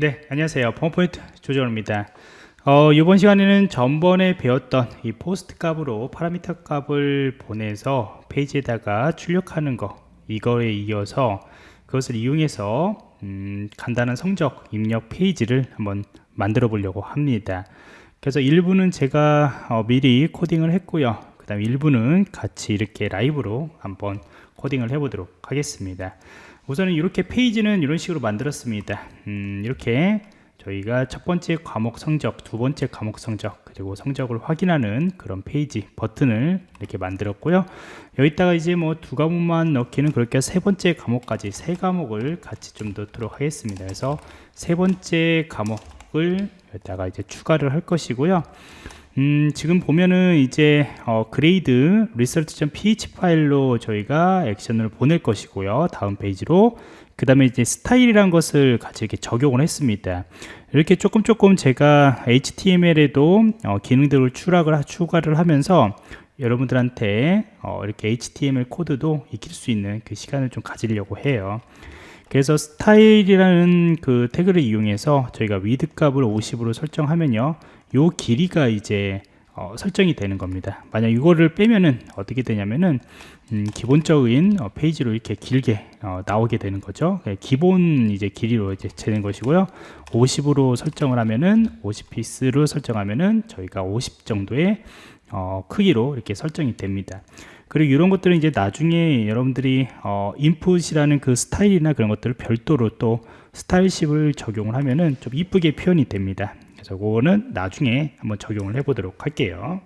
네, 안녕하세요. 펌포인트 조정입니다. 어, 이번 시간에는 전번에 배웠던 이 POST 값으로 파라미터 값을 보내서 페이지에다가 출력하는 거 이거에 이어서 그것을 이용해서 음, 간단한 성적 입력 페이지를 한번 만들어 보려고 합니다. 그래서 일부는 제가 어, 미리 코딩을 했고요. 그 다음 일부는 같이 이렇게 라이브로 한번 코딩을 해 보도록 하겠습니다. 우선은 이렇게 페이지는 이런 식으로 만들었습니다. 음, 이렇게 저희가 첫 번째 과목 성적 두 번째 과목 성적 그리고 성적을 확인하는 그런 페이지 버튼을 이렇게 만들었고요. 여기다가 이제 뭐 두 과목만 넣기는 그렇게 세 번째 과목까지 세 과목을 같이 좀 넣도록 하겠습니다. 그래서 세 번째 과목을 여기다가 이제 추가를 할 것이고요 음, 지금 보면은 이제 어, grade result.php 파일로 저희가 action을 보낼 것이고요. 다음 페이지로 그 다음에 이제 스타일이란 것을 같이 이렇게 적용을 했습니다. 이렇게 조금 조금 제가 HTML에도 어, 기능들을 추락을 추가를 하면서 여러분들한테 어, 이렇게 HTML 코드도 익힐 수 있는 그 시간을 좀 가지려고 해요. 그래서 스타일이라는 그 태그를 이용해서 저희가 width 값을 50으로 설정하면요 요 길이가 이제 어, 설정이 되는 겁니다. 만약 이거를 빼면은 어떻게 되냐면은 음, 기본적인 어, 페이지로 이렇게 길게 어, 나오게 되는 거죠. 네, 기본 이제 길이로 이제 재는 것이고요. 50으로 설정을 하면은 50px로 설정하면은 저희가 50 정도의 어, 크기로 이렇게 설정이 됩니다. 그리고 이런 것들은 이제 나중에 여러분들이 어, input이라는 그 스타일이나 그런 것들을 별도로 또 style sheet을 적용을 하면은 좀 이쁘게 표현이 됩니다 그래서 그거는 나중에 한번 적용을 해 보도록 할게요.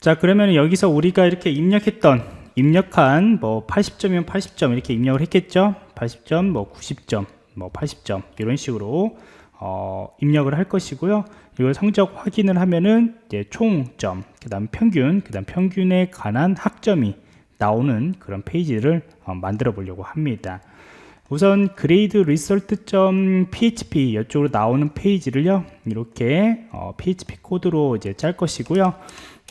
자 그러면 여기서 우리가 이렇게 입력했던 입력한 뭐 80점이면 80점 이렇게 입력을 했겠죠? 80점 뭐 90점 뭐 80점 이런 식으로 어, 입력을 할 것이고요. 이걸 성적 확인을 하면은 이제 총점 그 다음 평균 그 다음 평균에 관한 학점이 나오는 그런 페이지를 어, 만들어 보려고 합니다 우선 grade result.php 이쪽으로 나오는 페이지를요. 이렇게 어, php 코드로 이제 짤 것이고요.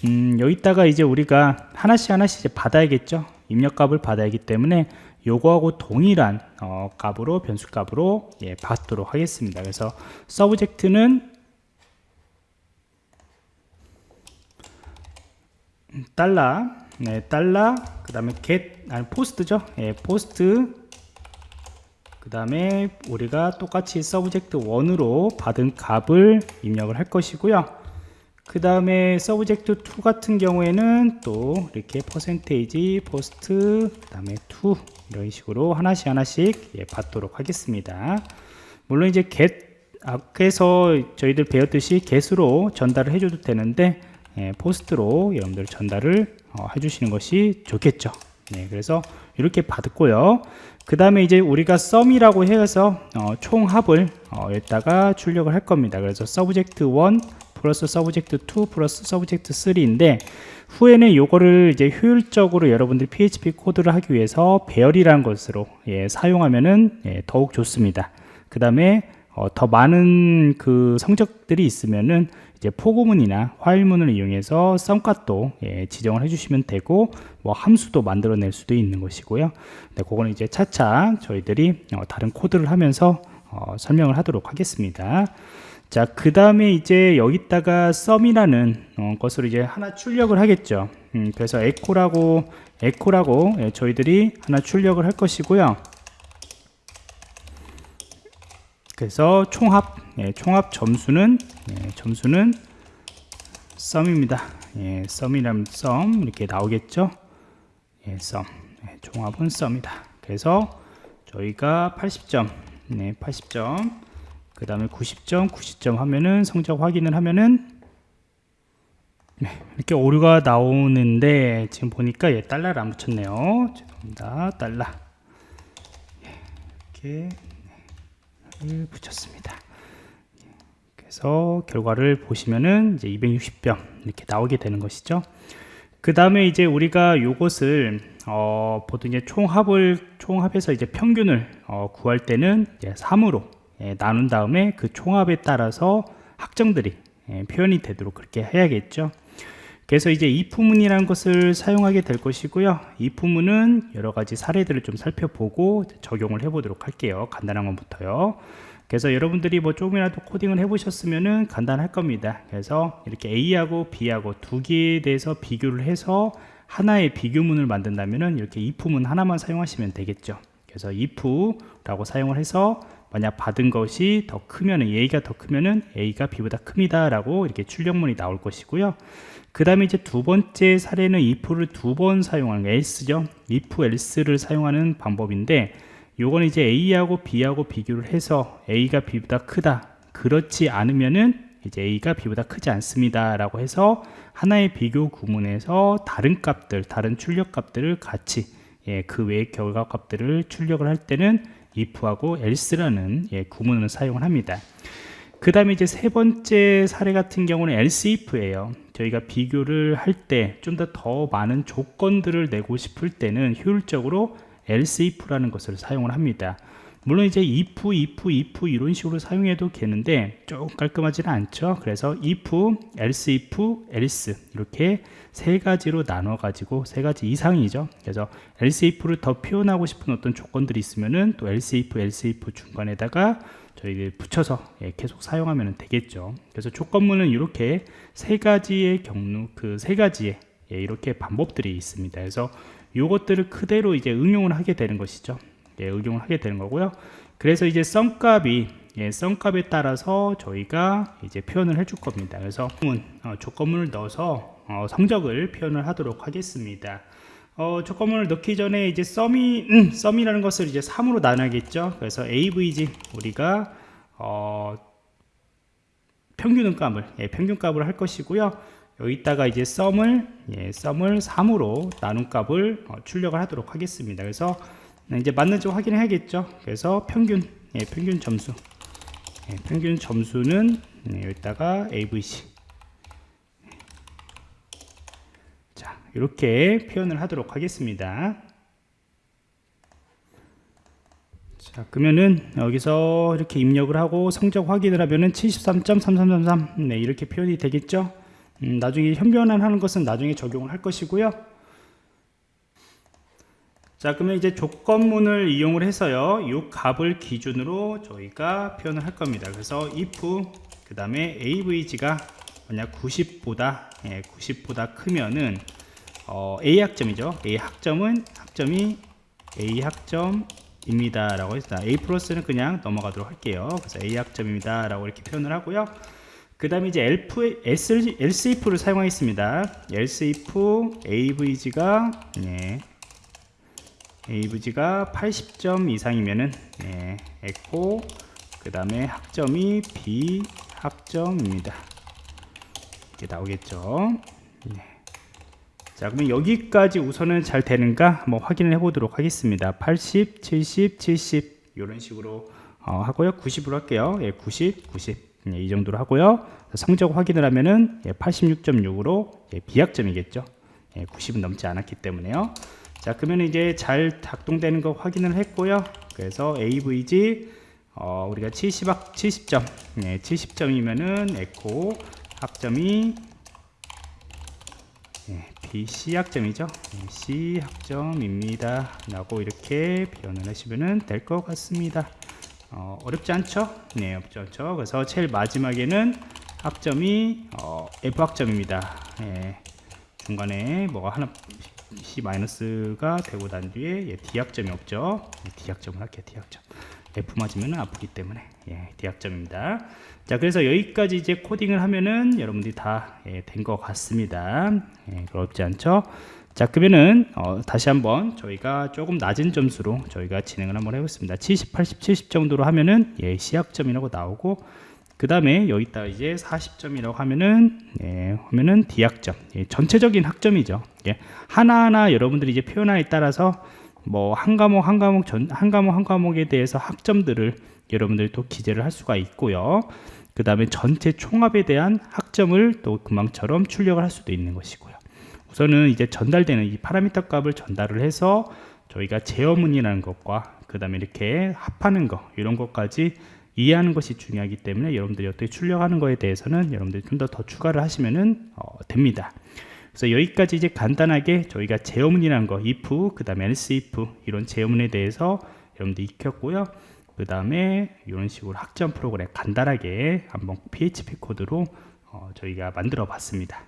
음, 여기다가 이제 우리가 하나씩 하나씩 이제 받아야겠죠. 입력값을 받아야 하기 때문에 요거하고 동일한 어, 값으로 변수 값으로 예, 받도록 하겠습니다. 그래서 subject는 달러 네, 달러 그 다음에 get 아니 POST죠? 예, 포스트 그 다음에 우리가 똑같이 subject 1으로 받은 값을 입력을 할 것이고요. 그 다음에 subject 2 같은 경우에는 또 이렇게 퍼센테이지 POST 그 다음에 2 이런 식으로 하나씩 하나씩 예, 받도록 하겠습니다. 물론 이제 get 앞에서 저희들 배웠듯이 get으로 전달을 해줘도 되는데 예, POST로 여러분들 전달을 어, 해주시는 것이 좋겠죠 네, 그래서 이렇게 받고요. 그 다음에 이제 우리가 sum이라고 해서 어, 총합을 어, 여기다가 출력을 할 겁니다. 그래서 subject 1 플러스 subject 2 플러스 subject 3인데 후에는 요거를 이제 효율적으로 여러분들이 PHP 코드를 하기 위해서 배열이라는 것으로 예, 사용하면은 예, 더욱 좋습니다. 그 다음에 어, 더 많은 그 성적들이 있으면은 이제 포고문이나 화일문을 이용해서 sum값도 예, 지정을 해주시면 되고 뭐 함수도 만들어낼 수도 있는 것이고요. 네, 그거는 이제 차차 저희들이 어, 다른 코드를 하면서 어, 설명을 하도록 하겠습니다. 자, 그 다음에 이제 여기다가 썸이라는 어, 것으로 이제 하나 출력을 하겠죠. 음, 그래서 에코라고 에코라고 예, 저희들이 하나 출력을 할 것이고요. 그래서 총합 예, 총합 점수는 예, 점수는 썸입니다. 예, 썸이라면 썸 이렇게 나오겠죠? 예, 썸. 예, 총합은 썸이다. 그래서 저희가 80점 네, 80점. 그 다음에 90점 90점 하면은 성적 확인을 하면은 네, 이렇게 오류가 나오는데 지금 보니까 예, 달러를 안 붙였네요. 죄송합니다. 달러. 예, 이렇게 붙였습니다. 그래서 결과를 보시면은 이제 260점 이렇게 나오게 되는 것이죠. 그 다음에 이제 우리가 요것을 어, 보통 이제 총합을 총합해서 이제 평균을 어, 구할 때는 이제 3으로 예, 나눈 다음에 그 총합에 따라서 학정들이 예, 표현이 되도록 그렇게 해야겠죠. 그래서 이제 if문이라는 것을 사용하게 될 것이고요. if문은 여러 가지 사례들을 좀 살펴보고 적용을 해 보도록 할게요. 간단한 것부터요. 그래서 여러분들이 뭐 조금이라도 코딩을 해 보셨으면은 간단할 겁니다. 그래서 이렇게 A하고 B하고 두 개에 대해서 비교를 해서 하나의 비교문을 만든다면은 이렇게 if문 하나만 사용하시면 되겠죠. 그래서 if라고 사용을 해서 만약 받은 것이 더 크면은 a가 더 크면은 a가 b보다 큽니다 라고 이렇게 출력문이 나올 것이고요. 그 다음에 이제 두 번째 사례는 if를 두 번 사용하는 else죠. if else를 사용하는 방법인데 요건 이제 a하고 b하고 비교를 해서 a가 b보다 크다. 그렇지 않으면은 이제 a가 b보다 크지 않습니다 라고 해서 하나의 비교 구문에서 다른 값들 다른 출력 값들을 같이 예, 그 외의 결과 값들을 출력을 할 때는 if하고 else라는 예, 구문을 사용을 합니다. 그 다음에 이제 세 번째 사례 같은 경우는 else if예요. 저희가 비교를 할 때 좀 더더 많은 조건들을 내고 싶을 때는 효율적으로 else if라는 것을 사용을 합니다 물론 이제 if, if, if 이런 식으로 사용해도 되는데 조금 깔끔하지는 않죠. 그래서 if, else if, else 이렇게 세 가지로 나눠 가지고 세 가지 이상이죠. 그래서 else if를 더 표현하고 싶은 어떤 조건들이 있으면은 또 else if, else if 중간에다가 저희 붙여서 예, 계속 사용하면 되겠죠. 그래서 조건문은 이렇게 세 가지의 경로 그 세 가지의 예, 이렇게 방법들이 있습니다. 그래서 이것들을 그대로 이제 응용을 하게 되는 것이죠 예, 응용을 하게 되는 거고요. 그래서 이제 썸값이 예, 썸값에 따라서 저희가 이제 표현을 해줄 겁니다. 그래서 어, 조건문을 넣어서 어, 성적을 표현을 하도록 하겠습니다. 어, 조건문을 넣기 전에 이제 썸이 음, 썸이라는 것을 이제 3으로 나눠야겠죠? 그래서 avg 우리가 어, 평균값을 예, 평균값을 할 것이고요. 여기다가 이제 썸을 예, 썸을 3으로 나눈 값을 어, 출력을 하도록 하겠습니다. 그래서 이제 맞는지 확인해야겠죠? 그래서 평균 예, 평균 점수. 예, 평균 점수는 예, 여기다가 avc 자 이렇게 표현을 하도록 하겠습니다. 자 그러면은 여기서 이렇게 입력을 하고 성적 확인을 하면은 73.3333 네, 이렇게 표현이 되겠죠? 음, 나중에 현변환하는 것은 나중에 적용을 할 것이고요 자 그러면 이제 조건문을 이용을 해서요 이 값을 기준으로 저희가 표현을 할 겁니다. 그래서 if 그 다음에 avg가 만약 90보다 예, 90보다 크면은 어, a 학점이죠. a 학점은 학점이 a 학점입니다 라고 했습니다. a 플러스는 그냥 넘어가도록 할게요. 그래서 a 학점입니다 라고 이렇게 표현을 하고요. 그 다음에 이제 else if를 사용하겠습니다. if avg가 예, avg가 80점 이상이면은 예, 에코 그 다음에 학점이 b 학점입니다. 이렇게 나오겠죠? 예. 자 그러면 여기까지 우선은 잘 되는가 한번 확인을 해 보도록 하겠습니다. 80 70 70 이런 식으로 어, 하고요. 90으로 할게요. 예, 90 90 예, 이 정도로 하고요. 성적 확인을 하면은 예, 86.6으로 예, 비학점이겠죠? 예, 90은 넘지 않았기 때문에요 자 그러면 이제 잘 작동되는 거 확인을 했고요. 그래서 AVG 어, 우리가 70, 70점. 네, 70점이면은 에코 학점이 네, BC 학점이죠. 네, C 학점입니다. 라고 이렇게 표현을 하시면 될 것 같습니다. 어, 어렵지 않죠? 네 어렵지 않죠. 그래서 제일 마지막에는 학점이 어, F 학점입니다. 네, 중간에 뭐가 하나 C-가 되고 난 뒤에 예, D학점이 없죠. 예, D학점을 할게요 D학점. F 맞으면 아프기 때문에. 예, D학점입니다. 자 그래서 여기까지 이제 코딩을 하면은 여러분들이 다 된것 예, 같습니다. 예, 어렵지 않죠? 자 그러면은 어, 다시 한번 저희가 조금 낮은 점수로 저희가 진행을 한번 해보겠습니다. 70 80 70 정도로 하면은 예, C학점이라고 나오고 그 다음에 여기다 이제 40점이라고 하면은 예, 하면은 D학점. 예, 전체적인 학점이죠. 예, 하나하나 여러분들이 이제 표현하에 따라서 뭐 한 과목 한 과목 전, 한 과목 한 과목에 대해서 학점들을 여러분들이 또 기재를 할 수가 있고요. 그 다음에 전체 총합에 대한 학점을 또 금방처럼 출력을 할 수도 있는 것이고요. 우선은 이제 전달되는 이 파라미터 값을 전달을 해서 저희가 제어문이라는 것과 그 다음에 이렇게 합하는 거 이런 것까지 이해하는 것이 중요하기 때문에 여러분들이 어떻게 출력하는 거에 대해서는 여러분들이 좀 더 더 추가를 하시면 어, 됩니다. 그래서 여기까지 이제 간단하게 저희가 제어문이라는 거 if 그 다음에 else if 이런 제어문에 대해서 여러분들 익혔고요. 그 다음에 이런 식으로 학점 프로그램 간단하게 한번 PHP 코드로 어, 저희가 만들어 봤습니다